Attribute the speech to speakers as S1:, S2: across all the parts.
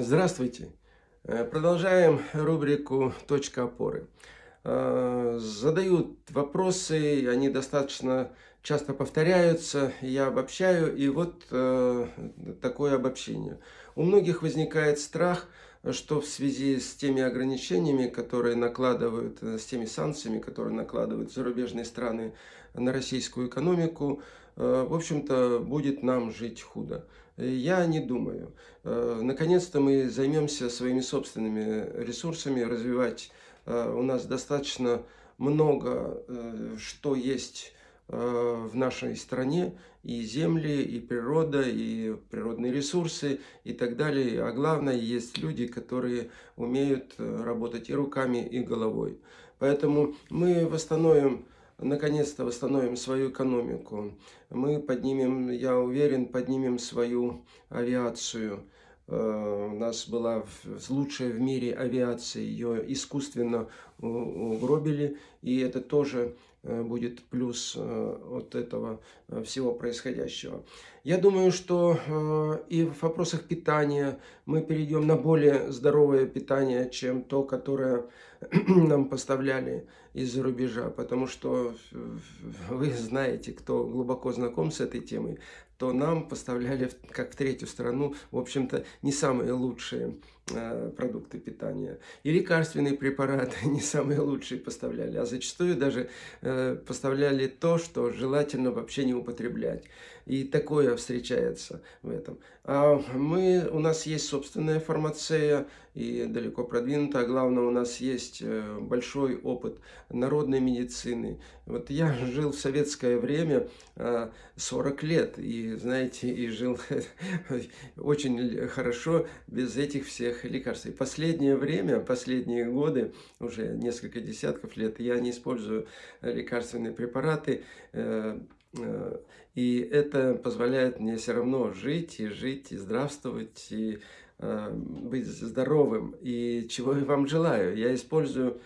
S1: Здравствуйте! Э, продолжаем рубрику «Точка опоры». Э, задают вопросы, они достаточно часто повторяются, я обобщаю, и вот э, такое обобщение. У многих возникает страх, что в связи с теми ограничениями, которые накладывают, с теми санкциями, которые накладывают зарубежные страны на российскую экономику, в общем-то, будет нам жить худо. Я не думаю. Э, наконец-то мы займемся своими собственными ресурсами, развивать э, у нас достаточно много, э, что есть в нашей стране, и земли, и природа, и природные ресурсы, и так далее. А главное, есть люди, которые умеют работать и руками, и головой. Поэтому мы восстановим наконец-то восстановим свою экономику. Мы поднимем, я уверен, поднимем свою авиацию. Э, у нас была лучшая в мире авиация, ее искусственно угробили, и это тоже э, будет плюс э, от этого всего происходящего. Я думаю, что и в вопросах питания мы перейдем на более здоровое питание, чем то, которое нам поставляли из-за рубежа, потому что вы знаете, кто глубоко знаком с этой темой, то нам поставляли, как в третью страну, в общем-то, не самые лучшие продукты питания. И лекарственные препараты не самые лучшие поставляли, а зачастую даже э, поставляли то, что желательно вообще не употреблять. И такое встречается в этом. А мы, у нас есть собственная фармация, и далеко продвинутая. Главное, у нас есть э, большой опыт народной медицины. Вот я жил в советское время 40 лет, и знаете, и жил очень хорошо без этих всех лекарств. И последнее время, последние годы, уже несколько десятков лет, я не использую лекарственные препараты, э, э, и это позволяет мне все равно жить, и жить, и здравствовать, и э, быть здоровым. И чего я вам желаю. Я использую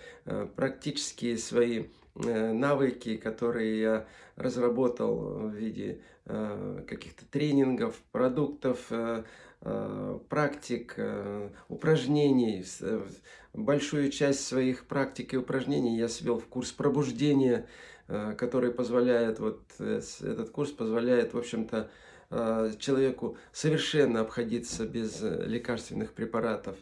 S1: практически свои навыки, которые я разработал в виде Э, каких-то тренингов, продуктов, э, э, практик, упражнений. Большую часть своих практик и упражнений я свел в курс пробуждения, который позволяет, вот этот курс позволяет, в общем-то, человеку совершенно обходиться без лекарственных препаратов.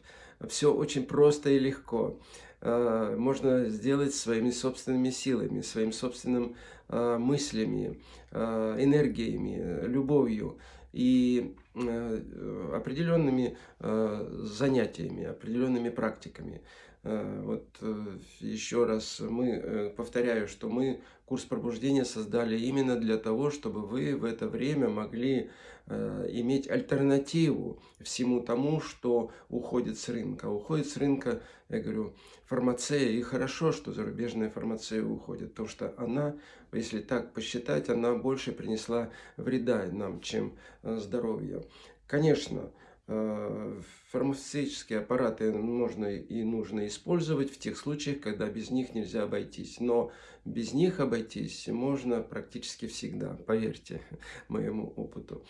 S1: Все очень просто и легко. Можно сделать своими собственными силами, своим собственным Э, мыслями, э, энергиями, любовью и э, определенными занятиями, определенными практиками. Вот еще раз мы повторяю, что мы курс пробуждения создали именно для того, чтобы вы в это время могли э, иметь альтернативу всему тому, что уходит с рынка. Уходит с рынка, я говорю, фармация, и хорошо, что зарубежная фармация уходит, потому что она, если так посчитать, она больше принесла вреда нам, чем э, здоровья. Конечно, Э, фармацевтические аппараты можно и нужно использовать в тех случаях, когда без них нельзя обойтись. Но без них обойтись можно практически всегда, поверьте моему опыту.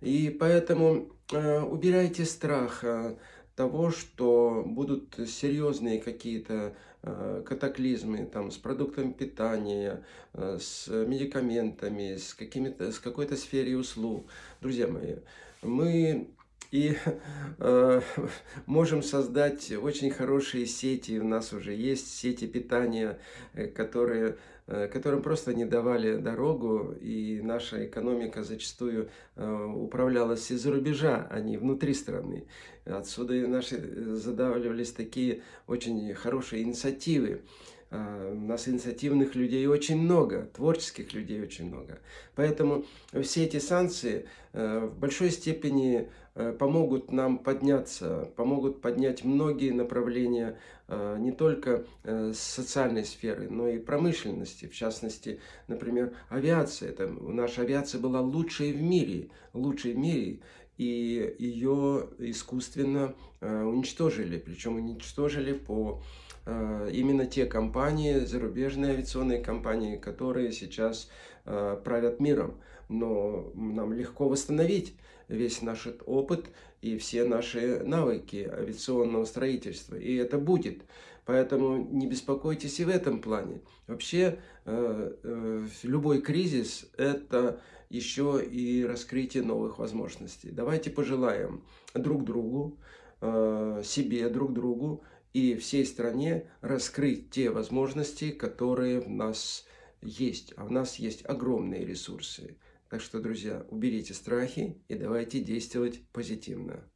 S1: И поэтому э, убирайте страх э, того, что будут серьезные какие-то э, катаклизмы там, с продуктами питания, э, с медикаментами, с, с какой-то сферой услуг. Друзья мои, мы и э, можем создать очень хорошие сети. У нас уже есть сети питания, э, которые, э, которым просто не давали дорогу. И наша экономика зачастую э, управлялась из-за рубежа, а не внутри страны. Отсюда и наши э, задавливались такие очень хорошие инициативы. А, у нас инициативных людей очень много, творческих людей очень много. Поэтому все эти санкции э, в большой степени э, помогут нам подняться, помогут поднять многие направления э, не только социальной сферы, но и промышленности. В частности, например, авиация. Это, наша авиация была лучшей в мире, лучшей в мире и ее искусственно уничтожили. Причем уничтожили по Э, именно те компании, зарубежные авиационные компании, которые сейчас э, правят миром. Но нам легко восстановить весь наш опыт и все наши навыки авиационного строительства. И это будет. Поэтому не беспокойтесь и в этом плане. Вообще, э, э, любой кризис – это еще и раскрытие новых возможностей. Давайте пожелаем друг другу, э, себе, друг другу и всей стране раскрыть те возможности, которые в нас есть. А у нас есть огромные ресурсы. Так что, друзья, уберите страхи и давайте действовать позитивно.